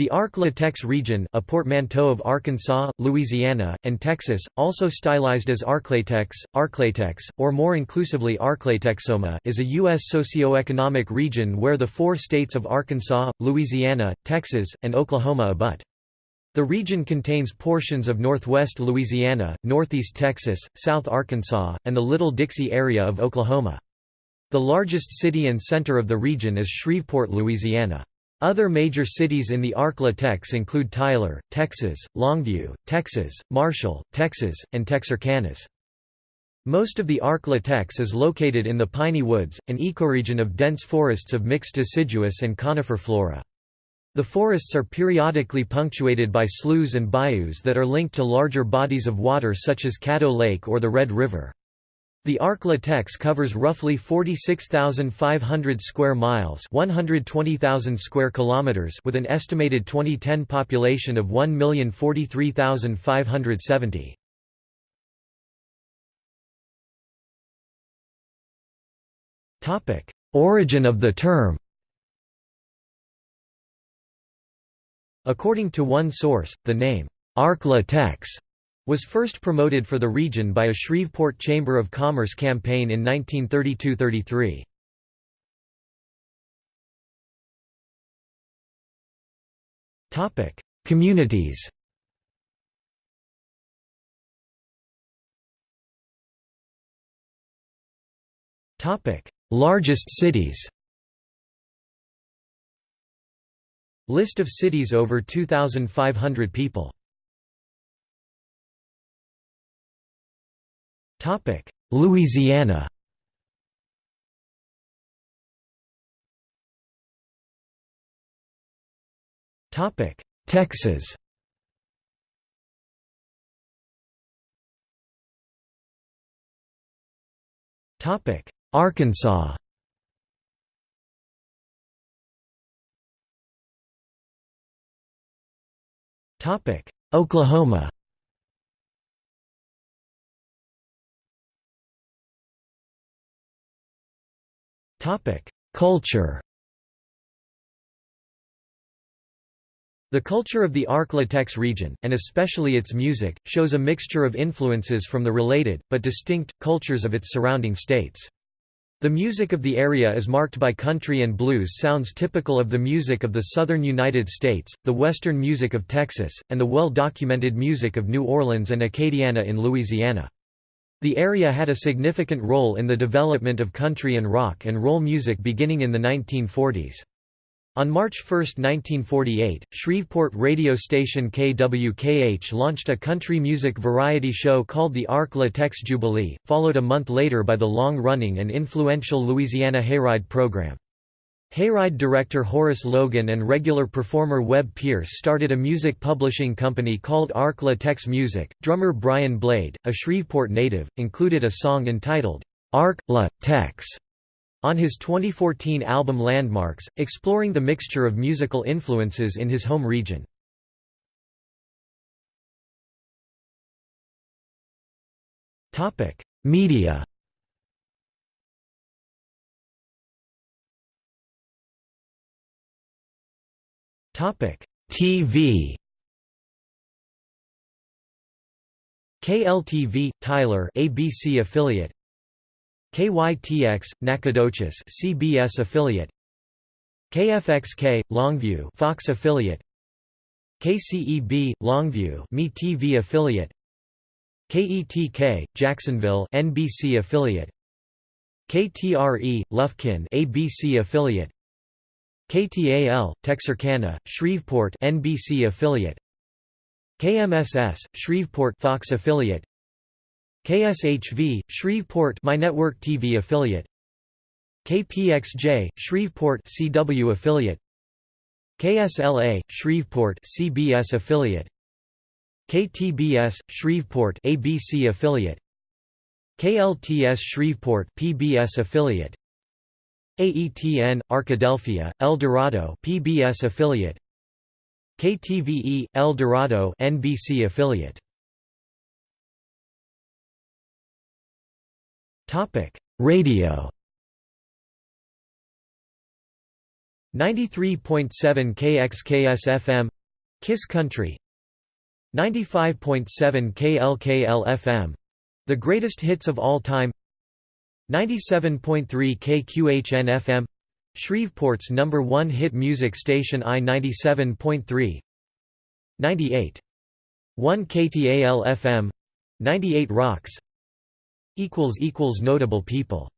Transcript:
The Ark-La-Tex region a portmanteau of Arkansas, Louisiana, and Texas, also stylized as Arklatex, Arklatex, or more inclusively Arklatexoma is a U.S. socioeconomic region where the four states of Arkansas, Louisiana, Texas, and Oklahoma abut. The region contains portions of northwest Louisiana, northeast Texas, south Arkansas, and the Little Dixie area of Oklahoma. The largest city and center of the region is Shreveport, Louisiana. Other major cities in the Ark-La-Tex include Tyler, Texas, Longview, Texas, Marshall, Texas, and Texarkana. Most of the Ark-La-Tex is located in the Piney Woods, an ecoregion of dense forests of mixed deciduous and conifer flora. The forests are periodically punctuated by sloughs and bayous that are linked to larger bodies of water such as Caddo Lake or the Red River. The Ark-La-Tex covers roughly 46,500 square miles, 120,000 square kilometers, with an estimated 2010 population of 1,043,570. Topic: Origin of the term. According to one source, the name Ark-La-Tex was first promoted for the region by a Shreveport Chamber of Commerce campaign in 1932–33. Communities. Largest cities. List of cities over 2,500 people Topic: Louisiana. Topic: Texas. Topic: Arkansas. Topic: Oklahoma. Culture The culture of the Ark-La-Tex region, and especially its music, shows a mixture of influences from the related, but distinct, cultures of its surrounding states. The music of the area is marked by country and blues sounds typical of the music of the southern United States, the western music of Texas, and the well-documented music of New Orleans and Acadiana in Louisiana. The area had a significant role in the development of country and rock and roll music beginning in the 1940s. On March 1, 1948, Shreveport radio station KWKH launched a country music variety show called the Ark-La-Tex Jubilee, followed a month later by the long-running and influential Louisiana Hayride program. Hayride director Horace Logan and regular performer Webb Pierce started a music publishing company called Ark-La-Tex Music. Drummer Brian Blade, a Shreveport native, included a song entitled Ark-La-Tex on his 2014 album Landmarks, exploring the mixture of musical influences in his home region. Media TV. KLTV Tyler ABC affiliate. KYTX Nacogdoches CBS affiliate. KFXK Longview Fox affiliate. KCEB Longview MeTV affiliate. KETK Jacksonville NBC affiliate. KTRE Lufkin ABC affiliate. KTAL, Texarkana, Shreveport NBC affiliate. KMSS, Shreveport Fox affiliate. KSHV, Shreveport My Network TV affiliate. KPXJ, Shreveport CW affiliate. KSLA, Shreveport CBS affiliate. KTBS, Shreveport ABC affiliate. KLTS Shreveport PBS affiliate AETN, Arkadelphia, El Dorado PBS affiliate. KTVE, El Dorado NBC affiliate. Radio. 93.7 KXKS FM Kiss Country. 95.7 KLKL FM The Greatest Hits of All Time 97.3 KQHN FM Shreveport's number one hit music station I 97.3 98. 1 KTAL FM 98 Rocks Notable people